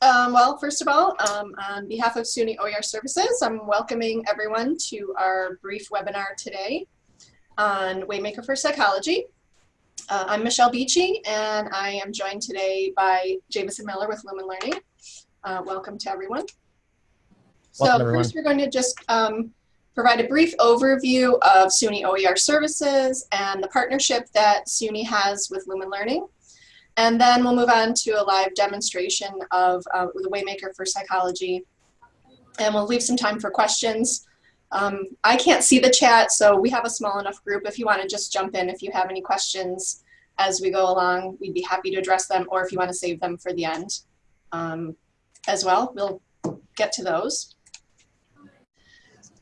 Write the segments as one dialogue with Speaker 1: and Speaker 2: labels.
Speaker 1: Um, well, first of all, um, on behalf of SUNY OER Services, I'm welcoming everyone to our brief webinar today on Waymaker for Psychology. Uh, I'm Michelle Beachy, and I am joined today by Jameson Miller with Lumen Learning. Uh, welcome to everyone. So
Speaker 2: Welcome, everyone.
Speaker 1: first, we're going to just um, provide a brief overview of SUNY OER Services and the partnership that SUNY has with Lumen Learning. And then we'll move on to a live demonstration of uh, the Waymaker for Psychology. And we'll leave some time for questions. Um, I can't see the chat, so we have a small enough group. If you want to just jump in if you have any questions as we go along, we'd be happy to address them, or if you want to save them for the end um, as well, we'll get to those.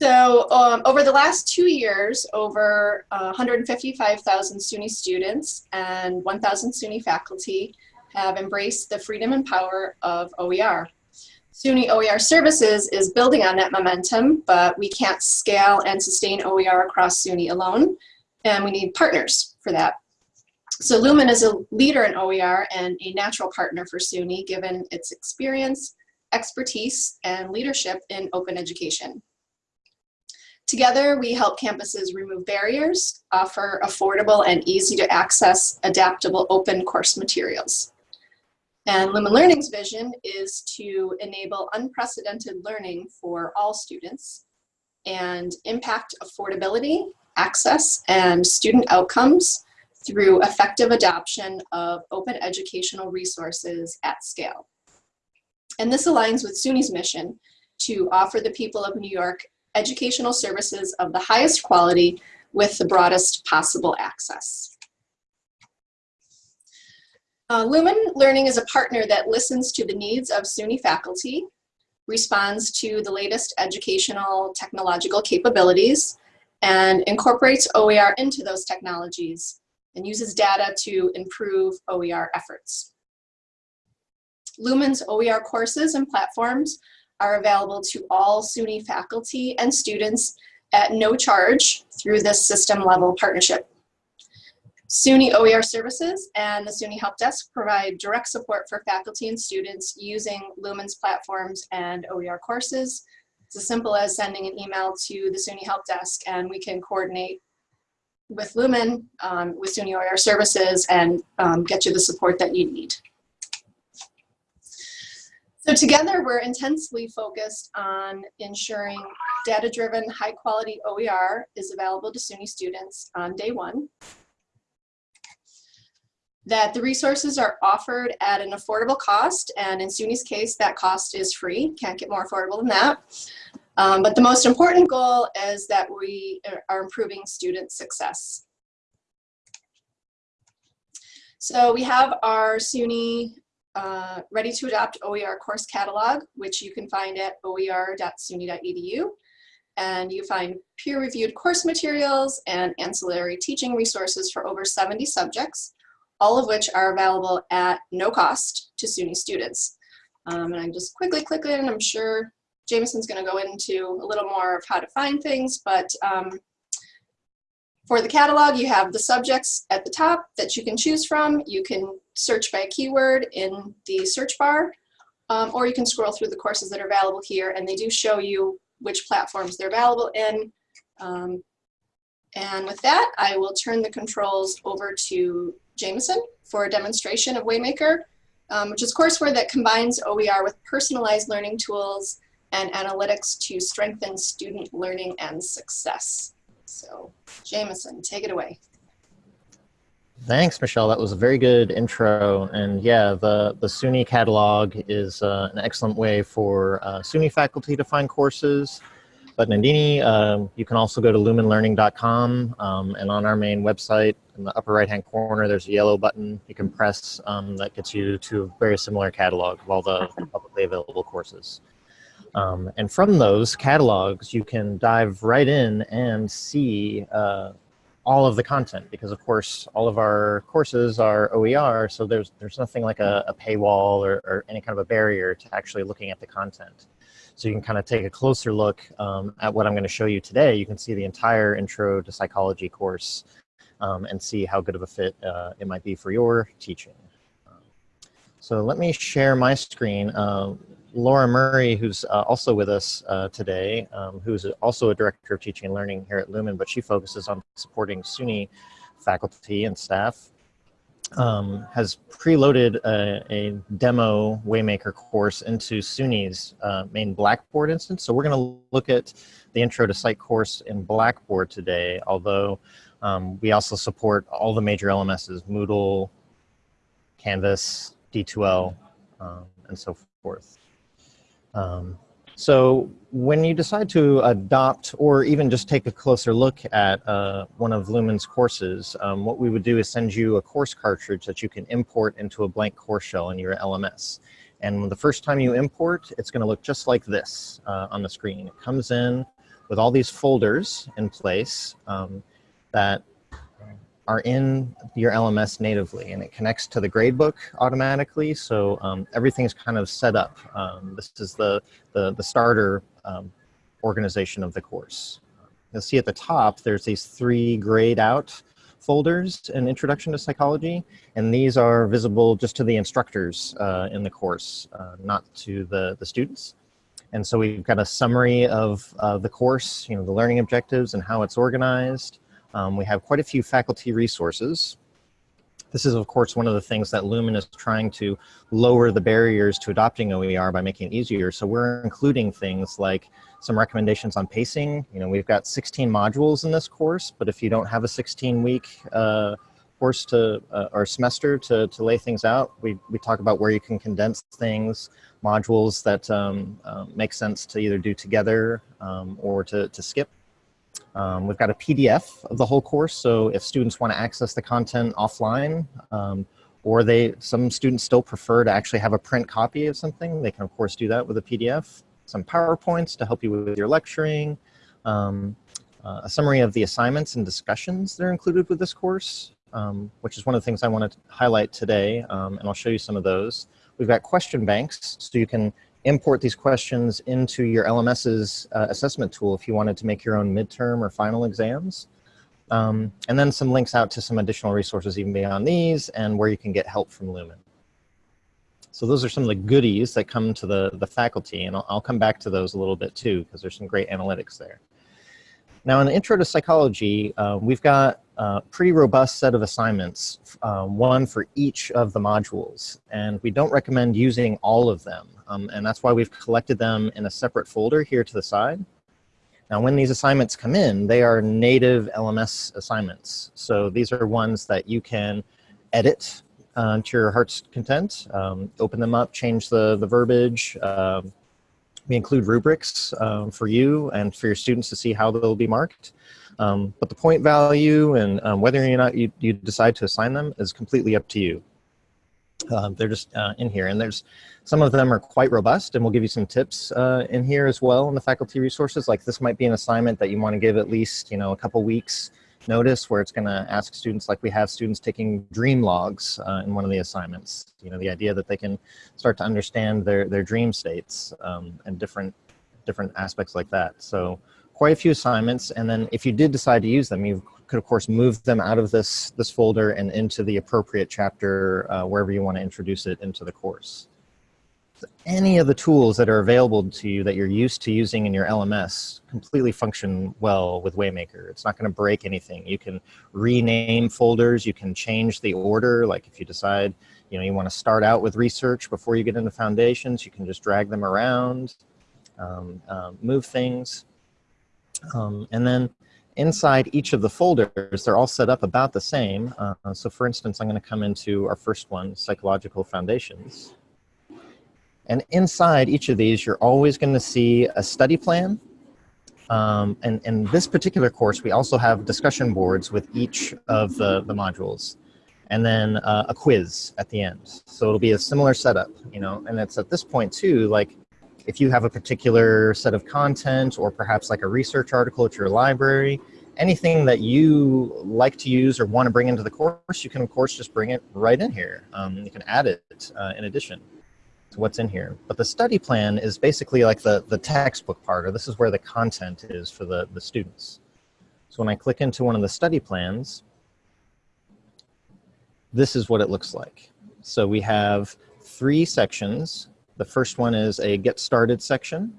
Speaker 1: So um, over the last two years, over uh, 155,000 SUNY students and 1,000 SUNY faculty have embraced the freedom and power of OER. SUNY OER Services is building on that momentum, but we can't scale and sustain OER across SUNY alone, and we need partners for that. So Lumen is a leader in OER and a natural partner for SUNY given its experience, expertise, and leadership in open education. Together, we help campuses remove barriers, offer affordable and easy to access adaptable open course materials. And Lumen Learning's vision is to enable unprecedented learning for all students and impact affordability, access, and student outcomes through effective adoption of open educational resources at scale. And this aligns with SUNY's mission to offer the people of New York educational services of the highest quality with the broadest possible access. Uh, Lumen Learning is a partner that listens to the needs of SUNY faculty, responds to the latest educational technological capabilities, and incorporates OER into those technologies and uses data to improve OER efforts. Lumen's OER courses and platforms are available to all SUNY faculty and students at no charge through this system level partnership. SUNY OER services and the SUNY Help Desk provide direct support for faculty and students using Lumen's platforms and OER courses. It's as simple as sending an email to the SUNY Help Desk and we can coordinate with Lumen, um, with SUNY OER services and um, get you the support that you need. So together we're intensely focused on ensuring data-driven, high-quality OER is available to SUNY students on day one, that the resources are offered at an affordable cost, and in SUNY's case, that cost is free, can't get more affordable than that. Um, but the most important goal is that we are improving student success. So we have our SUNY uh, ready to adopt OER course catalog, which you can find at oer.suny.edu. And you find peer-reviewed course materials and ancillary teaching resources for over 70 subjects, all of which are available at no cost to SUNY students. Um, and I just quickly click and I'm sure Jameson's going to go into a little more of how to find things, but um, for the catalog, you have the subjects at the top that you can choose from. You can search by keyword in the search bar, um, or you can scroll through the courses that are available here, and they do show you which platforms they're available in. Um, and with that, I will turn the controls over to Jameson for a demonstration of Waymaker, um, which is courseware that combines OER with personalized learning tools and analytics to strengthen student learning and success. So Jameson, take it away.
Speaker 2: Thanks, Michelle. That was a very good intro. And yeah, the, the SUNY catalog is uh, an excellent way for uh, SUNY faculty to find courses. But Nandini, um, you can also go to lumenlearning.com um, and on our main website in the upper right hand corner, there's a yellow button you can press um, that gets you to a very similar catalog of all the publicly available courses. Um, and from those catalogs, you can dive right in and see uh, all of the content because of course all of our courses are OER so there's there's nothing like a, a paywall or, or, any kind of a barrier to actually looking at the content. So you can kind of take a closer look um, at what I'm going to show you today. You can see the entire intro to psychology course um, and see how good of a fit uh, it might be for your teaching. So let me share my screen. Uh, Laura Murray, who's uh, also with us uh, today, um, who's also a director of teaching and learning here at Lumen, but she focuses on supporting SUNY faculty and staff, um, has preloaded a, a, demo Waymaker course into SUNY's uh, main Blackboard instance. So we're going to look at the Intro to Psych course in Blackboard today, although um, we also support all the major LMSs, Moodle, Canvas, D2L, um, and so forth. Um, so when you decide to adopt or even just take a closer look at uh, one of Lumen's courses, um, what we would do is send you a course cartridge that you can import into a blank course shell in your LMS. And the first time you import, it's going to look just like this uh, on the screen. It comes in with all these folders in place um, that are in your LMS natively and it connects to the gradebook automatically. So um, everything's kind of set up. Um, this is the, the, the starter um, organization of the course. You'll see at the top, there's these three grayed out folders in Introduction to Psychology, and these are visible just to the instructors uh, in the course, uh, not to the, the students. And so we've got a summary of uh, the course, you know, the learning objectives and how it's organized. Um, we have quite a few faculty resources. This is, of course, one of the things that Lumen is trying to lower the barriers to adopting OER by making it easier. So we're including things like some recommendations on pacing. You know, we've got 16 modules in this course, but if you don't have a 16-week uh, course to uh, or semester to, to lay things out, we, we talk about where you can condense things, modules that um, uh, make sense to either do together um, or to, to skip. Um, we've got a PDF of the whole course, so if students want to access the content offline, um, or they, some students still prefer to actually have a print copy of something, they can of course do that with a PDF. Some PowerPoints to help you with your lecturing, um, uh, a summary of the assignments and discussions that are included with this course, um, which is one of the things I want to highlight today, um, and I'll show you some of those. We've got question banks, so you can import these questions into your LMS's uh, assessment tool if you wanted to make your own midterm or final exams. Um, and then some links out to some additional resources even beyond these and where you can get help from Lumen. So those are some of the goodies that come to the, the faculty, and I'll, I'll come back to those a little bit too, because there's some great analytics there. Now in the Intro to Psychology, uh, we've got pretty robust set of assignments, uh, one for each of the modules, and we don't recommend using all of them. Um, and that's why we've collected them in a separate folder here to the side. Now, when these assignments come in, they are native LMS assignments. So these are ones that you can edit uh, to your heart's content, um, open them up, change the, the verbiage. Um, we include rubrics um, for you and for your students to see how they'll be marked. Um, but the point value and um, whether or not you, you decide to assign them is completely up to you. Uh, they're just uh, in here. And there's some of them are quite robust and we'll give you some tips uh, in here as well in the faculty resources. Like this might be an assignment that you want to give at least you know a couple weeks notice where it's going to ask students like we have students taking dream logs uh, in one of the assignments. You know the idea that they can start to understand their their dream states um, and different different aspects like that. So quite a few assignments and then if you did decide to use them you could of course move them out of this, this folder and into the appropriate chapter uh, wherever you want to introduce it into the course. So any of the tools that are available to you that you're used to using in your LMS completely function well with Waymaker. It's not going to break anything. You can rename folders. You can change the order. Like if you decide, you know, you want to start out with research before you get into foundations, you can just drag them around, um, um, move things. Um, and then inside each of the folders, they're all set up about the same. Uh, so for instance, I'm going to come into our first one, Psychological Foundations. And inside each of these, you're always going to see a study plan. Um, and in this particular course, we also have discussion boards with each of the, the modules. And then uh, a quiz at the end. So it'll be a similar setup, you know, and it's at this point too, like if you have a particular set of content or perhaps like a research article at your library, anything that you like to use or want to bring into the course, you can of course just bring it right in here. Um, you can add it uh, in addition to what's in here. But the study plan is basically like the, the textbook part, or this is where the content is for the, the students. So when I click into one of the study plans, this is what it looks like. So we have three sections. The first one is a get started section.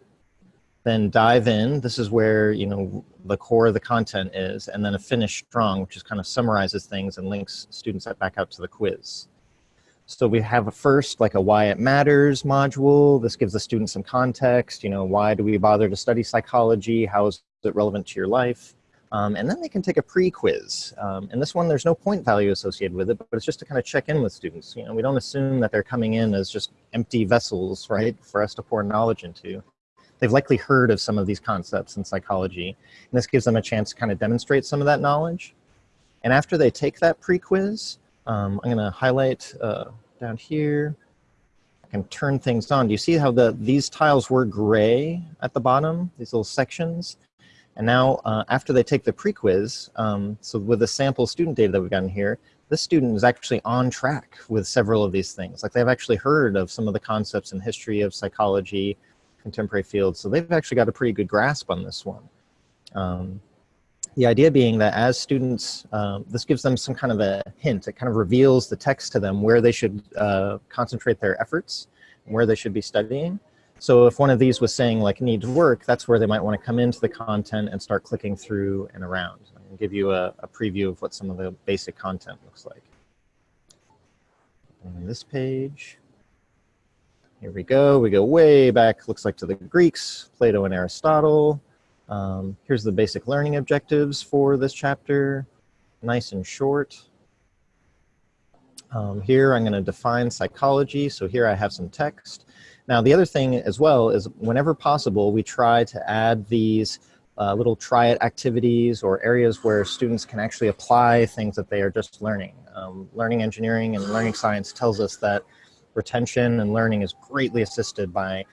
Speaker 2: Then dive in. This is where, you know, the core of the content is. And then a finish strong, which just kind of summarizes things and links students back out to the quiz. So we have a first, like a why it matters module. This gives the student some context, you know, why do we bother to study psychology? How is it relevant to your life? Um, and then they can take a pre-quiz. Um, and this one, there's no point value associated with it, but it's just to kind of check in with students. You know, we don't assume that they're coming in as just empty vessels, right, for us to pour knowledge into. They've likely heard of some of these concepts in psychology, and this gives them a chance to kind of demonstrate some of that knowledge. And after they take that pre-quiz, um, I'm gonna highlight uh, down here. I can turn things on. Do you see how the these tiles were gray at the bottom, these little sections? And now uh, after they take the pre-quiz, um, so with the sample student data that we've gotten here, this student is actually on track with several of these things. Like they've actually heard of some of the concepts in history of psychology, contemporary fields. So they've actually got a pretty good grasp on this one. Um, the idea being that as students, um, this gives them some kind of a hint. It kind of reveals the text to them where they should uh, concentrate their efforts, and where they should be studying. So if one of these was saying like needs work, that's where they might want to come into the content and start clicking through and around. And give you a, a preview of what some of the basic content looks like. On this page, here we go. We go way back, looks like to the Greeks, Plato and Aristotle. Um, here's the basic learning objectives for this chapter, nice and short. Um, here I'm going to define psychology. So here I have some text. Now, the other thing as well is whenever possible, we try to add these uh, little try it activities or areas where students can actually apply things that they are just learning. Um, learning engineering and learning science tells us that retention and learning is greatly assisted by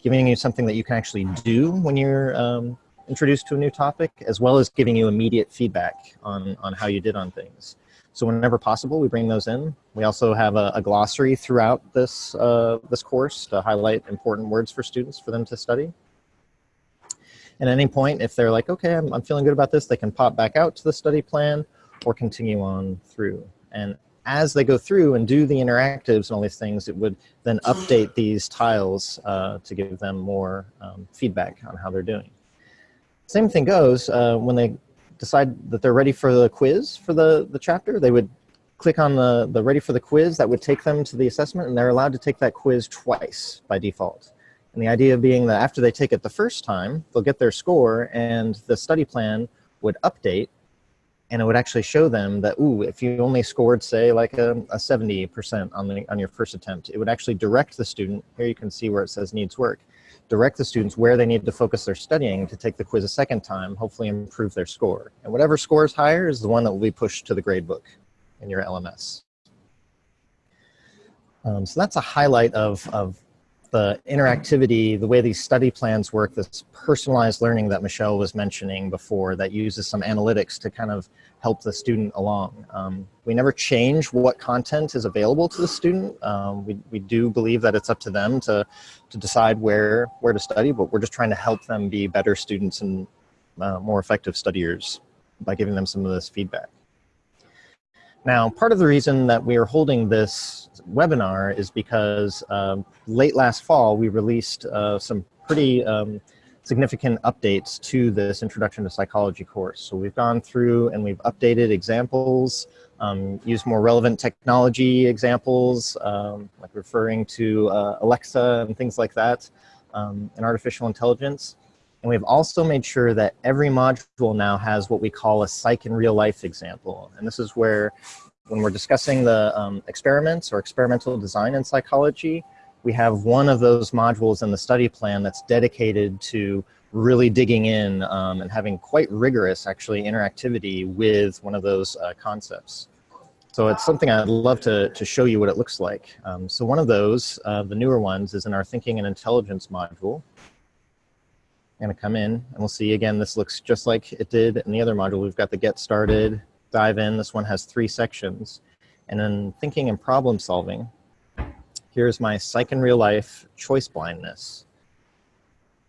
Speaker 2: giving you something that you can actually do when you're um, introduced to a new topic, as well as giving you immediate feedback on, on how you did on things. So whenever possible, we bring those in. We also have a, a glossary throughout this, uh, this course to highlight important words for students for them to study. And at any point, if they're like, okay, I'm, I'm feeling good about this, they can pop back out to the study plan or continue on through. And as they go through and do the interactives and all these things, it would then update these tiles uh, to give them more um, feedback on how they're doing. Same thing goes uh, when they decide that they're ready for the quiz for the, the chapter, they would click on the, the ready for the quiz that would take them to the assessment and they're allowed to take that quiz twice by default. And the idea being that after they take it the first time, they'll get their score and the study plan would update and it would actually show them that, ooh, if you only scored, say, like a, a 70% on, the, on your first attempt, it would actually direct the student, here you can see where it says needs work, direct the students where they need to focus their studying to take the quiz a second time, hopefully improve their score. And whatever score is higher is the one that will be pushed to the gradebook in your LMS. Um, so that's a highlight of, of the interactivity, the way these study plans work, this personalized learning that Michelle was mentioning before that uses some analytics to kind of help the student along. Um, we never change what content is available to the student. Um, we, we do believe that it's up to them to, to decide where, where to study, but we're just trying to help them be better students and uh, more effective studiers by giving them some of this feedback. Now, part of the reason that we are holding this webinar is because um, late last fall, we released uh, some pretty um, significant updates to this Introduction to Psychology course. So we've gone through and we've updated examples, um, used more relevant technology examples, um, like referring to uh, Alexa and things like that, um, and artificial intelligence. And we've also made sure that every module now has what we call a psych in real life example. And this is where when we're discussing the um, experiments or experimental design in psychology, we have one of those modules in the study plan that's dedicated to really digging in um, and having quite rigorous actually interactivity with one of those uh, concepts. So it's something I'd love to, to show you what it looks like. Um, so one of those, uh, the newer ones, is in our Thinking and Intelligence module. I'm gonna come in and we'll see again, this looks just like it did in the other module. We've got the get started, dive in. This one has three sections. And then thinking and problem solving, here's my psych in real life choice blindness.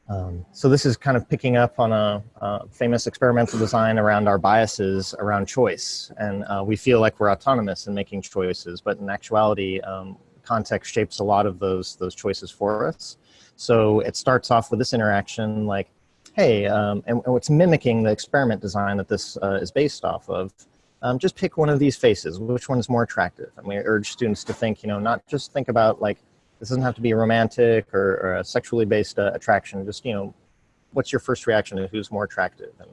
Speaker 2: Um, so this is kind of picking up on a, a, famous experimental design around our biases around choice. And uh, we feel like we're autonomous in making choices, but in actuality, um, context shapes a lot of those, those choices for us. So it starts off with this interaction like, hey, um, and, and mimicking the experiment design that this uh, is based off of. Um, just pick one of these faces. Which one is more attractive? And we urge students to think, you know, not just think about like, this doesn't have to be a romantic or, or a sexually based uh, attraction. Just, you know, what's your first reaction to who's more attractive? And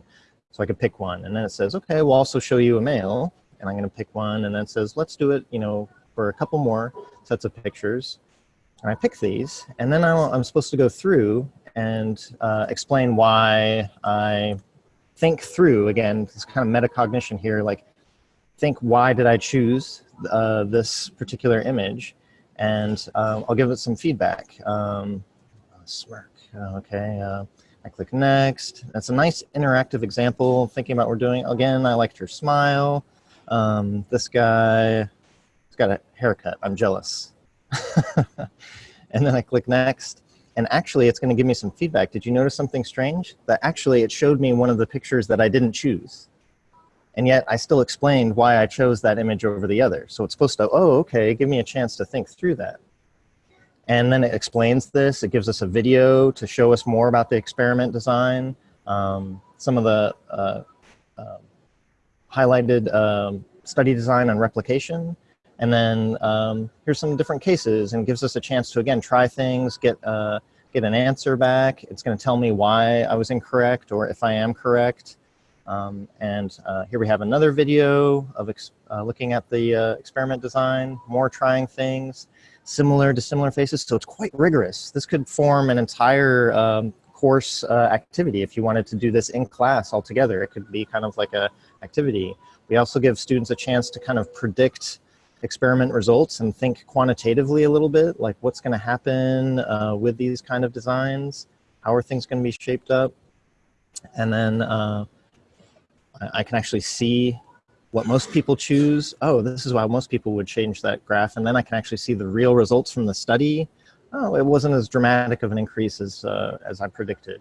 Speaker 2: so I could pick one. And then it says, okay, we'll also show you a male. And I'm going to pick one. And then it says, let's do it, you know, for a couple more sets of pictures. And I pick these. And then i am supposed to go through and uh, explain why I think through, again, this kind of metacognition here, like think why did I choose uh, this particular image? And um, I'll give it some feedback. Um, smirk, okay. Uh, I click next. That's a nice interactive example thinking about what we're doing. Again, I liked her smile. Um, this guy, he's got a haircut. I'm jealous. and then I click next. And actually, it's going to give me some feedback. Did you notice something strange? That actually, it showed me one of the pictures that I didn't choose. And yet, I still explained why I chose that image over the other. So it's supposed to, oh, okay, give me a chance to think through that. And then it explains this. It gives us a video to show us more about the experiment design, um, some of the uh, uh, highlighted um, study design and replication. And then um, here's some different cases and gives us a chance to, again, try things, get, uh, get an answer back. It's going to tell me why I was incorrect or if I am correct. Um, and uh, here we have another video of uh, looking at the uh, experiment design, more trying things similar to similar faces. So it's quite rigorous. This could form an entire um, course uh, activity if you wanted to do this in class altogether. It could be kind of like a activity. We also give students a chance to kind of predict experiment results and think quantitatively a little bit, like what's going to happen uh, with these kind of designs, how are things going to be shaped up, and then uh, I can actually see what most people choose. Oh, this is why most people would change that graph. And then I can actually see the real results from the study. Oh, it wasn't as dramatic of an increase as, uh, as I predicted.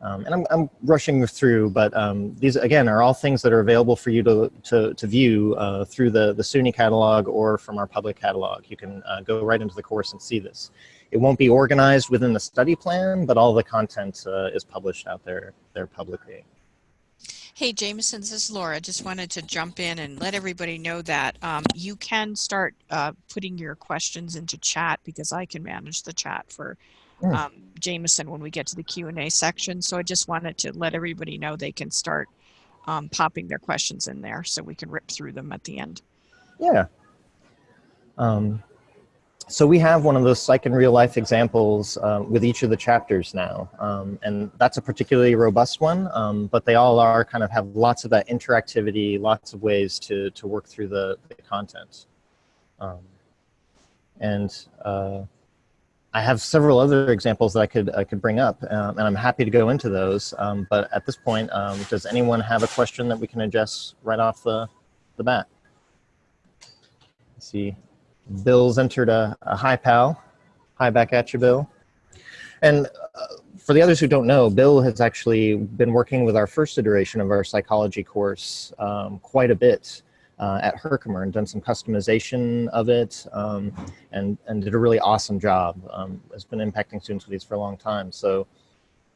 Speaker 2: Um, and I'm, I'm rushing through, but um, these, again, are all things that are available for you to, to, to view uh, through the, the SUNY catalog or from our public catalog. You can uh, go right into the course and see this. It won't be organized within the study plan, but all the content uh, is published out there, there publicly.
Speaker 3: Hey, Jameson, this is Laura. Just wanted to jump in and let everybody know that um, you can start uh, putting your questions into chat because I can manage the chat for hmm. um, Jameson when we get to the Q&A section. So I just wanted to let everybody know they can start um, popping their questions in there so we can rip through them at the end.
Speaker 2: Yeah. Um, so we have one of those psych and real life examples uh, with each of the chapters now. Um, and that's a particularly robust one, um, but they all are kind of have lots of that interactivity, lots of ways to, to work through the, the content. Um, and uh, I have several other examples that I could, I could bring up, um, and I'm happy to go into those. Um, but at this point, um, does anyone have a question that we can address right off the, the bat? Let's see. Bill's entered a, a hi pal. Hi back at you, Bill. And uh, for the others who don't know, Bill has actually been working with our first iteration of our psychology course um, quite a bit uh, at Herkimer and done some customization of it um, and, and did a really awesome job. Um, has been impacting students with these for a long time. So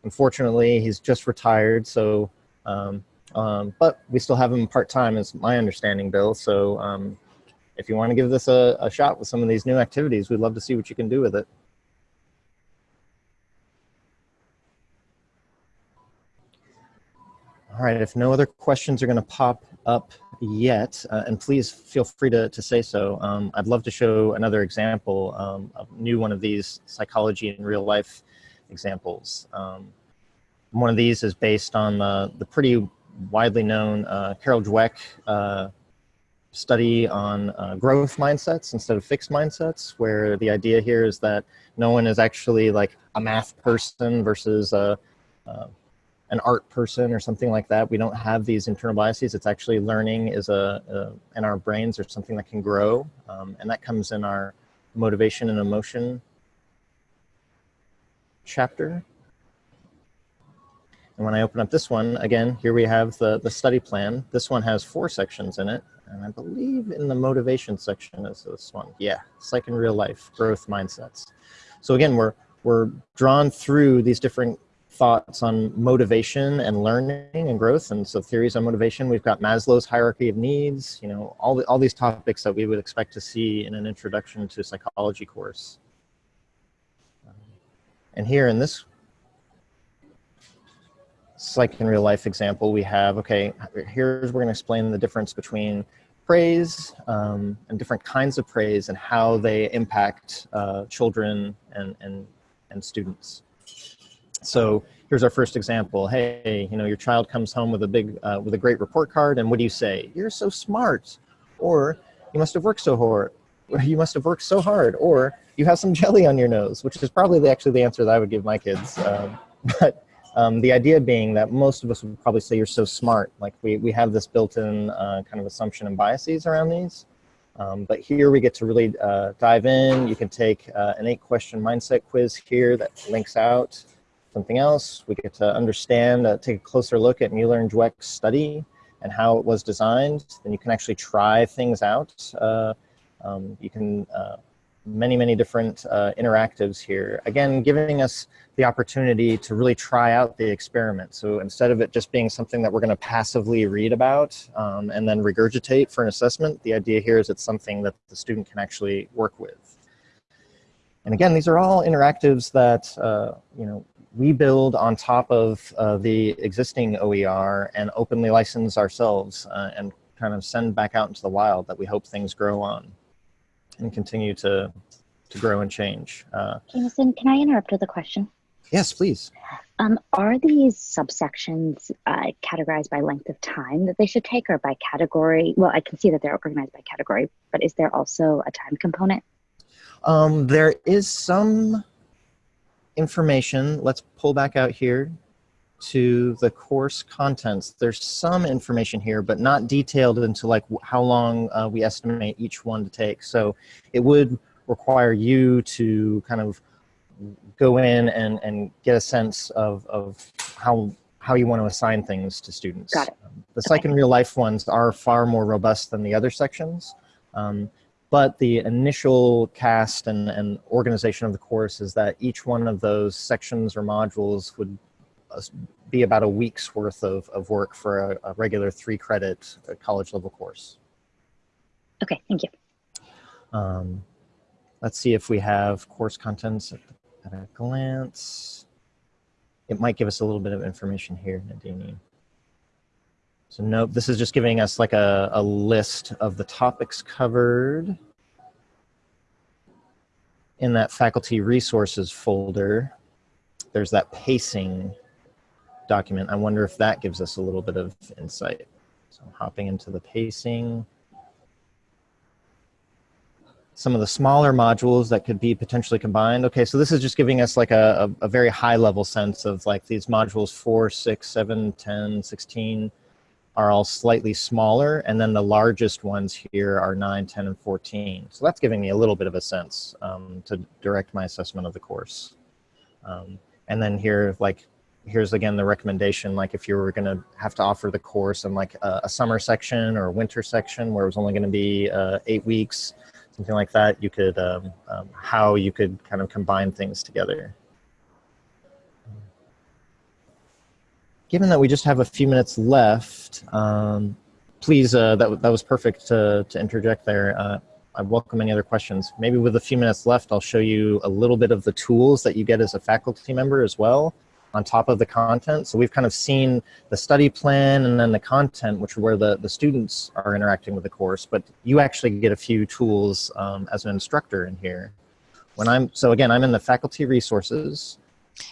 Speaker 2: unfortunately, he's just retired. So, um, um but we still have him part-time is my understanding, Bill. So um, if you want to give this a, a shot with some of these new activities, we'd love to see what you can do with it. All right, if no other questions are going to pop up yet, uh, and please feel free to, to say so, um, I'd love to show another example, um, of new one of these psychology in real life examples. Um, one of these is based on the, the pretty widely known uh, Carol Dweck uh, study on uh, growth mindsets instead of fixed mindsets, where the idea here is that no one is actually like a math person versus a, uh, an art person or something like that. We don't have these internal biases. It's actually learning is a, a in our brains or something that can grow, um, and that comes in our motivation and emotion chapter. And when I open up this one, again, here we have the, the study plan. This one has four sections in it. And I believe in the motivation section is this one. Yeah, psych in real life, growth mindsets. So again, we're, we're drawn through these different thoughts on motivation and learning and growth. And so theories on motivation, we've got Maslow's hierarchy of needs, you know, all, the, all these topics that we would expect to see in an introduction to psychology course. And here in this psych in real life example, we have, okay, here's, we're gonna explain the difference between praise um, and different kinds of praise and how they impact uh, children and, and, and students. So here's our first example. Hey, you know, your child comes home with a big, uh, with a great report card, and what do you say? You're so smart, or you must have worked so hard, or you must have worked so hard, or you have some jelly on your nose, which is probably actually the answer that I would give my kids. Um, but um, the idea being that most of us would probably say you're so smart. Like we, we have this built-in uh, kind of assumption and biases around these. Um, but here we get to really uh, dive in. You can take uh, an eight question mindset quiz here that links out something else. We get to understand, uh, take a closer look at Mueller-and-Dweck's study and how it was designed. Then you can actually try things out. Uh, um, you can, uh, many, many different uh, interactives here. Again, giving us the opportunity to really try out the experiment. So instead of it just being something that we're gonna passively read about um, and then regurgitate for an assessment, the idea here is it's something that the student can actually work with. And again, these are all interactives that, uh, you know, we build on top of uh, the existing OER and openly license ourselves uh, and kind of send back out into the wild that we hope things grow on and continue to, to grow and change. Uh,
Speaker 4: Jameson, can I interrupt with a question?
Speaker 2: yes, please.
Speaker 4: Um, are these subsections uh, categorized by length of time that they should take or by category? Well, I can see that they're organized by category, but is there also a time component?
Speaker 2: Um, there is some information. Let's pull back out here to the course contents. There's some information here, but not detailed into like how long uh, we estimate each one to take. So it would require you to kind of go in and, and get a sense of, of how, how you want to assign things to students.
Speaker 4: Got it.
Speaker 2: Um, the psych and real life ones are far more robust than the other sections. Um, but the initial cast and, and organization of the course is that each one of those sections or modules would be about a week's worth of, of work for a, a regular three credit uh, college level course.
Speaker 4: Okay, thank you.
Speaker 2: Um, let's see if we have course contents at, at a glance. It might give us a little bit of information here, Nadine. So nope, this is just giving us like a, a list of the topics covered in that faculty resources folder. There's that pacing document. I wonder if that gives us a little bit of insight. So I'm hopping into the pacing. Some of the smaller modules that could be potentially combined. Okay, so this is just giving us like a, a, a very high level sense of like these modules 4, 6, 7, 10, 16, are all slightly smaller, and then the largest ones here are 9, 10, and 14. So that's giving me a little bit of a sense um, to direct my assessment of the course. Um, and then here, like, here's again the recommendation, like if you were gonna have to offer the course in like a, a summer section or a winter section where it was only gonna be uh, eight weeks, something like that, you could, um, um how you could kind of combine things together. given that we just have a few minutes left, um, please, uh, that, that was perfect to, to interject there. Uh, I welcome any other questions. Maybe with a few minutes left, I'll show you a little bit of the tools that you get as a faculty member as well on top of the content. So we've kind of seen the study plan and then the content, which are where the, the students are interacting with the course, but you actually get a few tools um, as an instructor in here. When I'm, so again, I'm in the faculty resources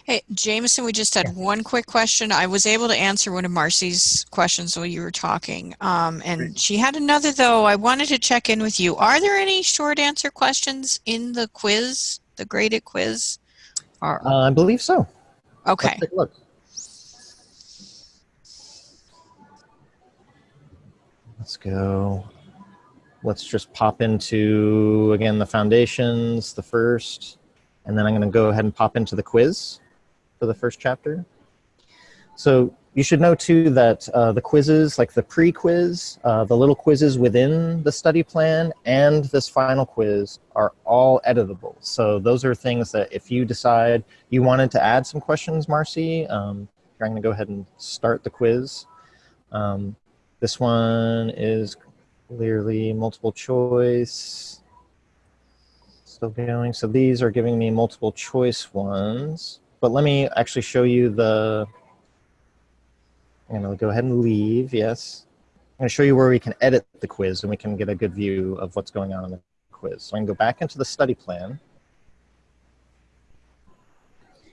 Speaker 3: Hey, Jameson, we just had yeah. one quick question. I was able to answer one of Marcy's questions while you were talking. Um, and Great. she had another, though. I wanted to check in with you. Are there any short answer questions in the quiz, the graded quiz?
Speaker 2: Or, uh, I believe so.
Speaker 3: Okay.
Speaker 2: look. Let's go. Let's just pop into, again, the foundations, the first. And then I'm going to go ahead and pop into the quiz for the first chapter. So you should know too that uh, the quizzes, like the pre-quiz, uh, the little quizzes within the study plan and this final quiz are all editable. So those are things that if you decide you wanted to add some questions, Marcy, um, I'm going to go ahead and start the quiz. Um, this one is clearly multiple choice. Still going. So these are giving me multiple choice ones. But let me actually show you the I'm to go ahead and leave, yes. I'm to show you where we can edit the quiz and we can get a good view of what's going on in the quiz. So I can go back into the study plan.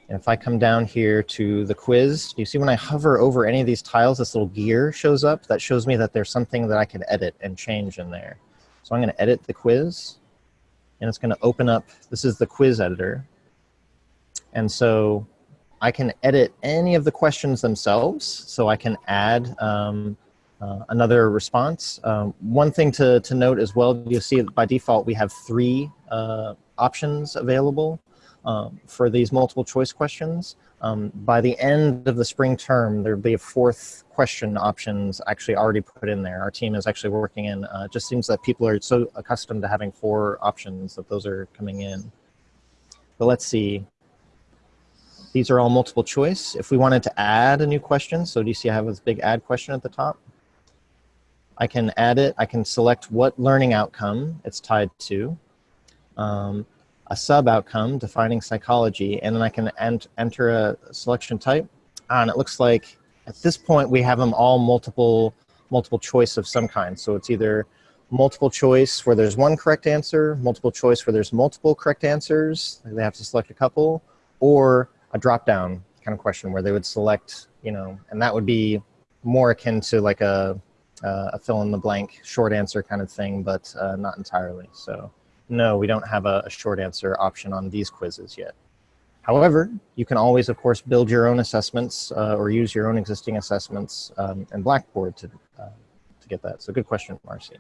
Speaker 2: And if I come down here to the quiz, you see when I hover over any of these tiles, this little gear shows up. That shows me that there's something that I can edit and change in there. So I'm going to edit the quiz. And it's going to open up, this is the quiz editor. And so I can edit any of the questions themselves, so I can add um, uh, another response. Um, one thing to, to note as well, you'll see by default we have three uh, options available um, for these multiple choice questions. Um, by the end of the spring term, there'll be a fourth question options actually already put in there. Our team is actually working in, uh, it just seems that people are so accustomed to having four options that those are coming in. But let's see, these are all multiple choice. If we wanted to add a new question, so do you see I have this big add question at the top? I can add it. I can select what learning outcome it's tied to, um, a sub outcome defining psychology, and then I can ent enter a selection type. Ah, and it looks like at this point we have them all multiple multiple choice of some kind. So it's either multiple choice where there's one correct answer, multiple choice where there's multiple correct answers, they have to select a couple, or a drop down kind of question where they would select, you know, and that would be more akin to like a, uh, a fill in the blank short answer kind of thing, but uh, not entirely. So no, we don't have a, a, short answer option on these quizzes yet. However, you can always, of course, build your own assessments uh, or use your own existing assessments um, in Blackboard to, uh, to get that. So good question, Marcy.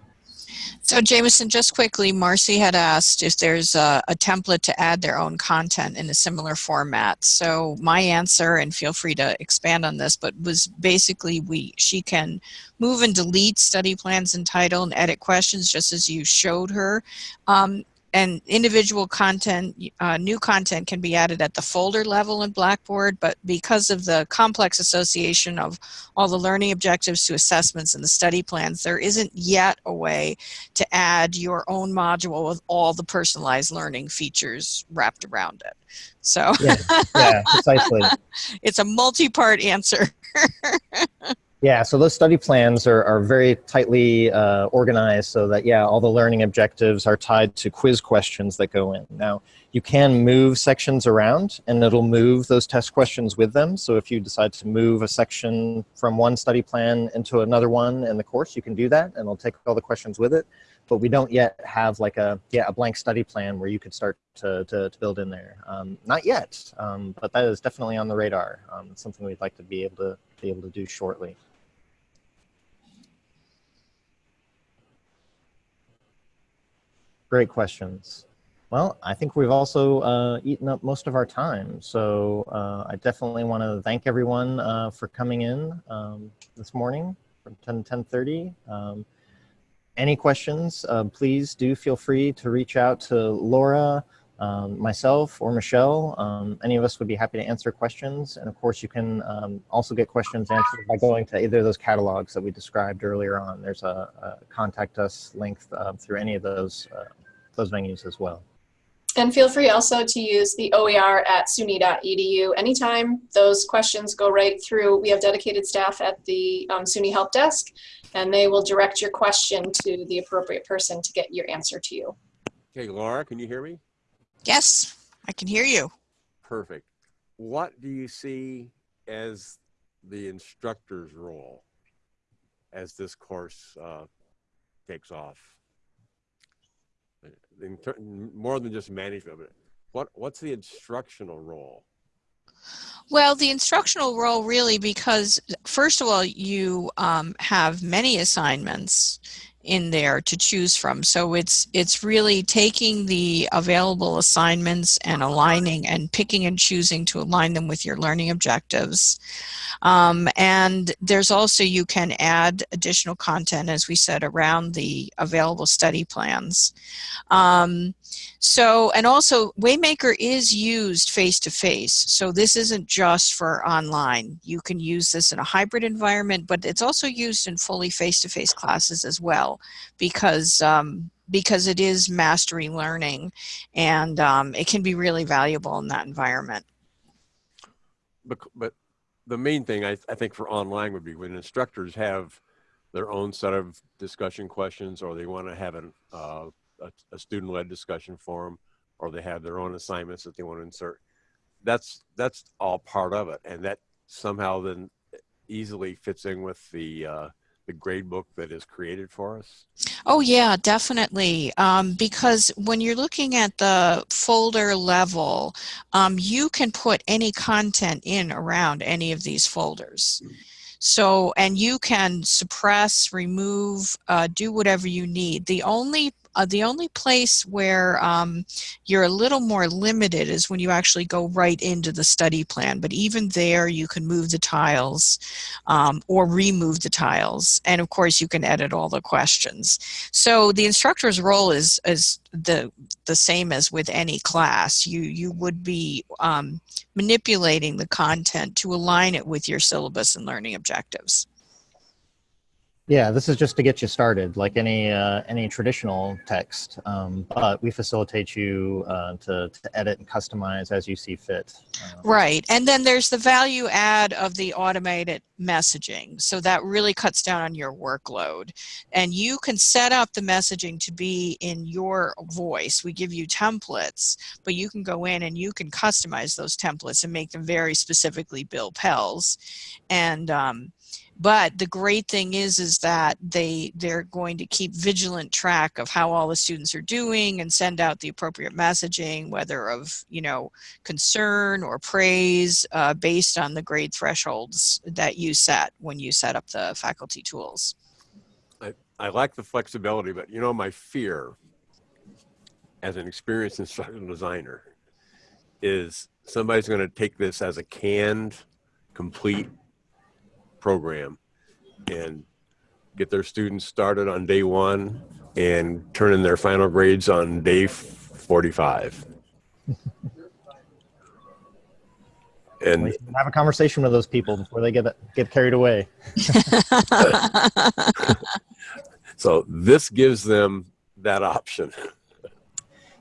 Speaker 3: So Jameson, just quickly, Marcy had asked if there's a, a, template to add their own content in a similar format. So my answer, and feel free to expand on this, but was basically we she can move and delete study plans and title and edit questions just as you showed her. Um, and individual content, uh, new content can be added at the folder level in Blackboard, but because of the complex association of all the learning objectives to assessments and the study plans, there isn't yet a way to add your own module with all the personalized learning features wrapped around it. So
Speaker 2: yeah, yeah precisely.
Speaker 3: it's a multi-part answer.
Speaker 2: Yeah, so those study plans are, are very tightly uh, organized so that, yeah, all the learning objectives are tied to quiz questions that go in. Now, you can move sections around and it'll move those test questions with them. So if you decide to move a section from one study plan into another one in the course, you can do that and it'll take all the questions with it. But we don't yet have like a, yeah, a blank study plan where you could start to, to, to build in there. Um, not yet, um, but that is definitely on the radar. Um, it's something we'd like to be able to be able to do shortly. Great questions. Well, I think we've also uh, eaten up most of our time. So uh, I definitely want to thank everyone uh, for coming in um, this morning from 10 to 10.30. Um, any questions, uh, please do feel free to reach out to Laura, um, myself, or Michelle. Um, any of us would be happy to answer questions. And of course, you can um, also get questions answered by going to either of those catalogs that we described earlier on. There's a, a contact us link uh, through any of those, uh, those venues as well.
Speaker 1: And feel free also to use the OER at suny.edu. Anytime those questions go right through, we have dedicated staff at the um, SUNY Help Desk, and they will direct your question to the appropriate person to get your answer to you.
Speaker 5: Okay, Laura, can you hear me?
Speaker 3: Yes, I can hear you.
Speaker 5: Perfect. What do you see as the instructor's role as this course uh, takes off? More than just management, but what, what's the instructional role?
Speaker 3: Well, the instructional role really because, first of all, you um, have many assignments in there to choose from. So it's it's really taking the available assignments and aligning and picking and choosing to align them with your learning objectives. Um, and there's also you can add additional content, as we said, around the available study plans. Um, so, and also Waymaker is used face to face. So this isn't just for online. You can use this in a hybrid environment, but it's also used in fully face to face classes as well because um, because it is mastery learning and um, it can be really valuable in that environment.
Speaker 5: But, but the main thing I, I think for online would be when instructors have their own set of discussion questions or they want to have an, uh, a, student-led discussion forum or they have their own assignments that they want to insert that's that's all part of it and that somehow then easily fits in with the uh, the grade book that is created for us
Speaker 3: Oh yeah, definitely. Um, because when you're looking at the folder level, um, you can put any content in around any of these folders. So, and you can suppress, remove, uh, do whatever you need. The only uh, the only place where um, you're a little more limited is when you actually go right into the study plan. But even there, you can move the tiles um, or remove the tiles. And of course, you can edit all the questions. So the instructor's role is, is the, the same as with any class. You, you would be um, manipulating the content to align it with your syllabus and learning objectives.
Speaker 2: Yeah, this is just to get you started, like any uh, any traditional text. Um, but we facilitate you uh, to, to edit and customize as you see fit. Uh,
Speaker 3: Right. And then there's the value add of the automated messaging. So that really cuts down on your workload. And you can set up the messaging to be in your voice. We give you templates, but you can go in and you can customize those templates and make them very specifically Bill Pell's. And um, but the great thing is is that they they're going to keep vigilant track of how all the students are doing and send out the appropriate messaging whether of you know concern or praise uh, based on the grade thresholds that you set when you set up the faculty tools.
Speaker 5: I, I like the flexibility but you know my fear as an experienced instructional designer is somebody's going to take this as a canned complete program and get their students started on day one and turn in their final grades on day 45. and
Speaker 2: have a conversation with those people before they get get carried away.
Speaker 5: so this gives them that option.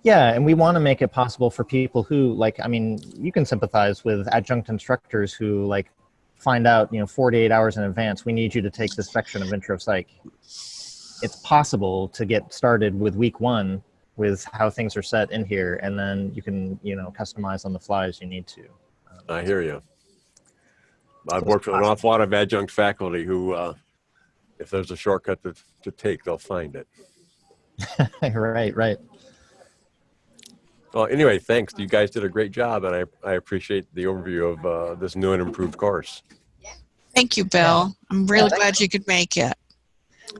Speaker 2: Yeah, and we want to make it possible for people who like I mean, you can sympathize with adjunct instructors who like find out, you know, 48 hours in advance, we need you to take this section of intro psych. It's possible to get started with week one with how things are set in here, and then you can, you know, customize on the fly as you need to.
Speaker 5: I hear you. I've worked with an awful lot of adjunct faculty who, uh, if there's a shortcut to, to take, they'll find it.
Speaker 2: right, right.
Speaker 5: Well, anyway, thanks. You guys did a great job, and I, I appreciate the overview of uh, this new and improved course.
Speaker 3: Thank you, Bill. I'm really glad you could make it.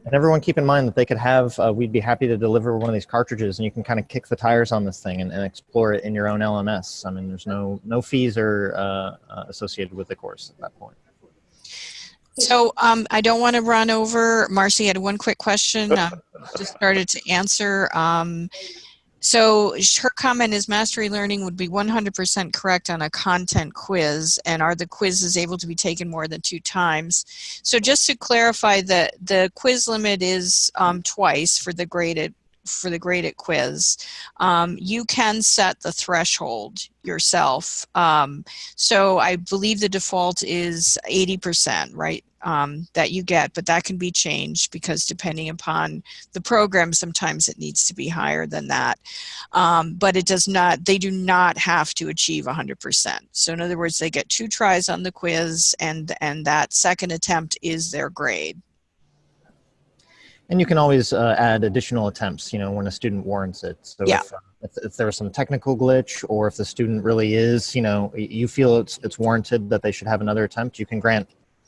Speaker 2: And everyone keep in mind that they could have, uh, we'd be happy to deliver one of these cartridges and you can kind of kick the tires on this thing and, and explore it in your own LMS. I mean, there's no, no fees are uh, uh, associated with the course at that point.
Speaker 3: So um, I don't want to run over. Marcy had one quick question. Uh, just started to answer. Um, so her comment is mastery learning would be 100% correct on a content quiz and are the quizzes able to be taken more than two times? So just to clarify that the quiz limit is um, twice for the graded for the graded quiz. Um, you can set the threshold yourself. Um, so I believe the default is 80%, right? Um, that you get, but that can be changed because depending upon the program, sometimes it needs to be higher than that. Um, but it does not, they do not have to achieve 100%. So in other words, they get two tries on the quiz and, and that second attempt is their grade.
Speaker 2: And you can always uh, add additional attempts, you know, when a student warrants it. So
Speaker 3: yeah.
Speaker 2: if, uh, if, if there's some technical glitch or if the student really is, you know, you feel it's, it's warranted that they should have another attempt, you can grant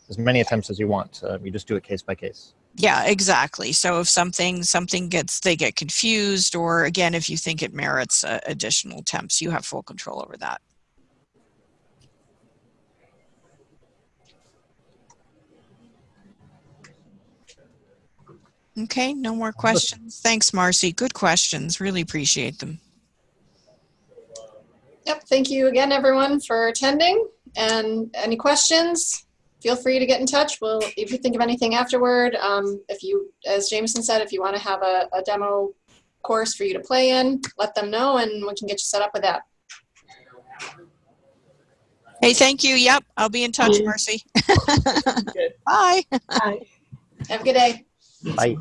Speaker 2: as many attempts as you want. Uh, you just do it case by case.
Speaker 3: Yeah, exactly. So if something something gets they get confused, or again, if you think it merits uh, additional attempts, you have full control over that. Okay, no more questions. Thanks, Marcy. Good questions. Really appreciate them.
Speaker 1: Yep, thank you again, everyone, for attending. And any questions, feel free to get in touch. Well, if you think of anything afterward, um, if you, as Jameson said, if you want to have a, a demo course for you to play in, let them know and we can get you set up with that.
Speaker 3: Hey, thank you. Yep, I'll be in touch,
Speaker 6: Yeah.
Speaker 3: Marcy.
Speaker 6: Good.
Speaker 3: Bye.
Speaker 6: Bye.
Speaker 1: Have a good day.
Speaker 2: Bye.